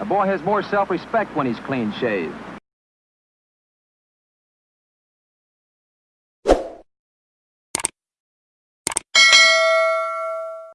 A boy has more self-respect when he's clean shaved.